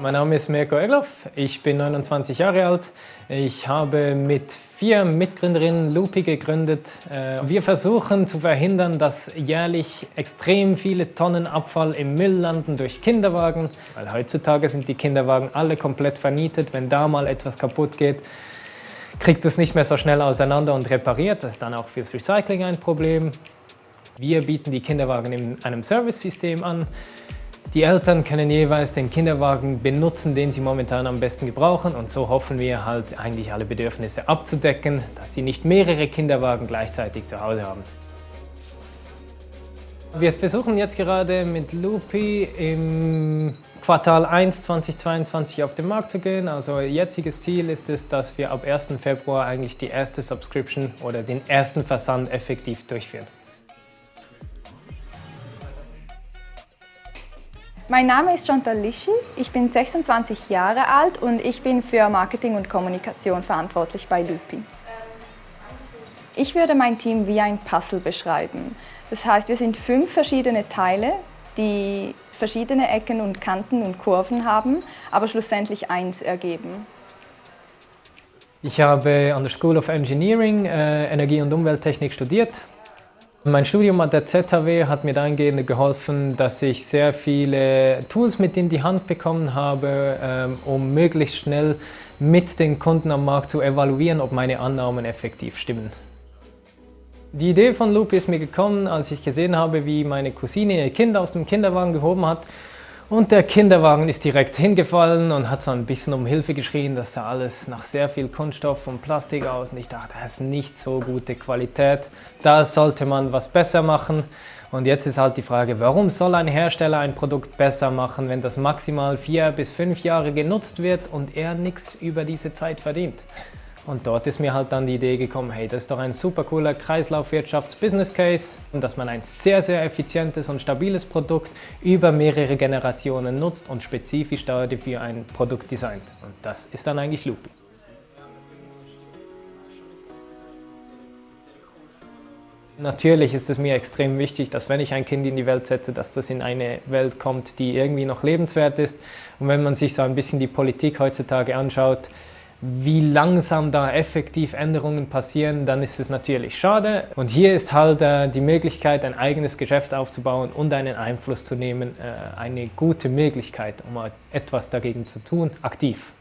Mein Name ist Mirko Egloff, ich bin 29 Jahre alt. Ich habe mit vier Mitgründerinnen Lupi gegründet. Äh, wir versuchen zu verhindern, dass jährlich extrem viele Tonnen Abfall im Müll landen durch Kinderwagen. Weil heutzutage sind die Kinderwagen alle komplett vernietet. Wenn da mal etwas kaputt geht, kriegst du es nicht mehr so schnell auseinander und repariert. Das ist dann auch fürs Recycling ein Problem. Wir bieten die Kinderwagen in einem Service-System an. Die Eltern können jeweils den Kinderwagen benutzen, den sie momentan am besten gebrauchen und so hoffen wir halt eigentlich alle Bedürfnisse abzudecken, dass sie nicht mehrere Kinderwagen gleichzeitig zu Hause haben. Wir versuchen jetzt gerade mit Lupi im Quartal 1 2022 auf den Markt zu gehen. Also jetziges Ziel ist es, dass wir ab 1. Februar eigentlich die erste Subscription oder den ersten Versand effektiv durchführen. Mein Name ist Chantal Lischi, ich bin 26 Jahre alt und ich bin für Marketing und Kommunikation verantwortlich bei Lupi. Ich würde mein Team wie ein Puzzle beschreiben. Das heißt, wir sind fünf verschiedene Teile, die verschiedene Ecken und Kanten und Kurven haben, aber schlussendlich eins ergeben. Ich habe an der School of Engineering äh, Energie- und Umwelttechnik studiert. Mein Studium an der ZHW hat mir dahingehend geholfen, dass ich sehr viele Tools mit in die Hand bekommen habe, ähm, um möglichst schnell mit den Kunden am Markt zu evaluieren, ob meine Annahmen effektiv stimmen. Die Idee von Loop ist mir gekommen, als ich gesehen habe, wie meine Cousine ihr Kind aus dem Kinderwagen gehoben hat und der Kinderwagen ist direkt hingefallen und hat so ein bisschen um Hilfe geschrien. Das sah alles nach sehr viel Kunststoff und Plastik aus. Und ich dachte, das ist nicht so gute Qualität. Da sollte man was besser machen. Und jetzt ist halt die Frage, warum soll ein Hersteller ein Produkt besser machen, wenn das maximal vier bis fünf Jahre genutzt wird und er nichts über diese Zeit verdient? Und dort ist mir halt dann die Idee gekommen, hey, das ist doch ein super cooler Kreislaufwirtschafts-Business-Case und dass man ein sehr, sehr effizientes und stabiles Produkt über mehrere Generationen nutzt und spezifisch dafür ein Produkt designt. Und das ist dann eigentlich Loopy. Natürlich ist es mir extrem wichtig, dass wenn ich ein Kind in die Welt setze, dass das in eine Welt kommt, die irgendwie noch lebenswert ist. Und wenn man sich so ein bisschen die Politik heutzutage anschaut, wie langsam da effektiv Änderungen passieren, dann ist es natürlich schade. Und hier ist halt äh, die Möglichkeit, ein eigenes Geschäft aufzubauen und einen Einfluss zu nehmen, äh, eine gute Möglichkeit, um etwas dagegen zu tun, aktiv.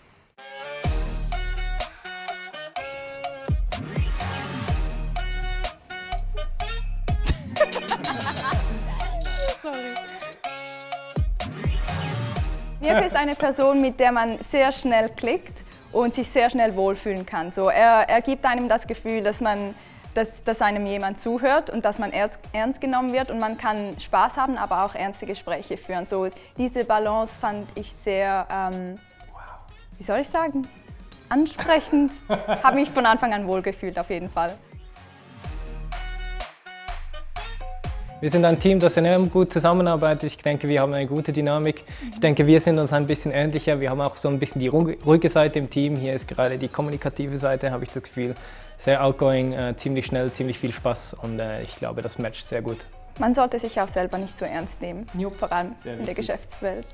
Mirko ist eine Person, mit der man sehr schnell klickt und sich sehr schnell wohlfühlen kann. So, er, er gibt einem das Gefühl, dass, man, dass, dass einem jemand zuhört und dass man ernst, ernst genommen wird und man kann Spaß haben, aber auch ernste Gespräche führen. So, diese Balance fand ich sehr, ähm, wie soll ich sagen, ansprechend. Habe mich von Anfang an wohlgefühlt auf jeden Fall. Wir sind ein Team, das enorm gut zusammenarbeitet. Ich denke, wir haben eine gute Dynamik. Ich denke, wir sind uns ein bisschen ähnlicher. Wir haben auch so ein bisschen die ruhige Seite im Team. Hier ist gerade die kommunikative Seite, habe ich das Gefühl. Sehr outgoing, äh, ziemlich schnell, ziemlich viel Spaß und äh, ich glaube, das matcht sehr gut. Man sollte sich auch selber nicht so ernst nehmen, jo. vor allem in der Geschäftswelt.